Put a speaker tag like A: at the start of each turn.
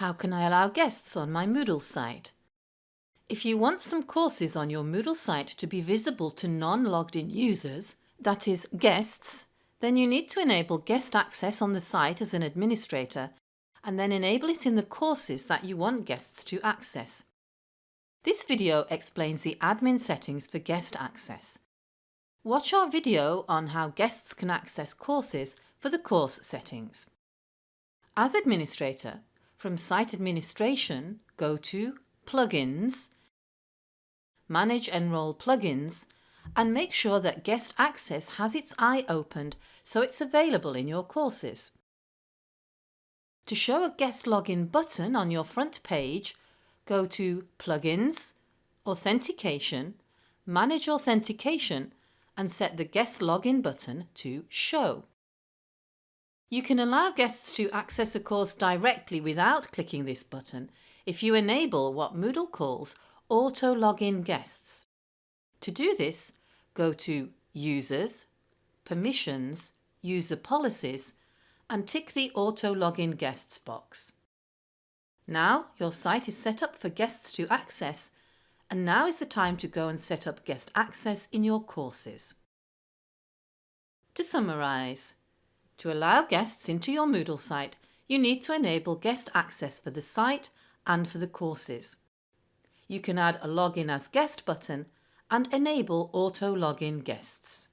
A: How can I allow guests on my Moodle site? If you want some courses on your Moodle site to be visible to non-logged in users, that is guests, then you need to enable guest access on the site as an administrator and then enable it in the courses that you want guests to access. This video explains the admin settings for guest access. Watch our video on how guests can access courses for the course settings. As administrator, from Site Administration, go to Plugins, Manage Enroll Plugins and make sure that Guest Access has its eye opened so it's available in your courses. To show a guest login button on your front page, go to Plugins, Authentication, Manage Authentication and set the guest login button to Show. You can allow guests to access a course directly without clicking this button if you enable what Moodle calls Auto Login Guests. To do this, go to Users, Permissions, User Policies and tick the Auto Login Guests box. Now your site is set up for guests to access and now is the time to go and set up guest access in your courses. To summarise, to allow guests into your Moodle site, you need to enable guest access for the site and for the courses. You can add a Login as Guest button and enable Auto Login Guests.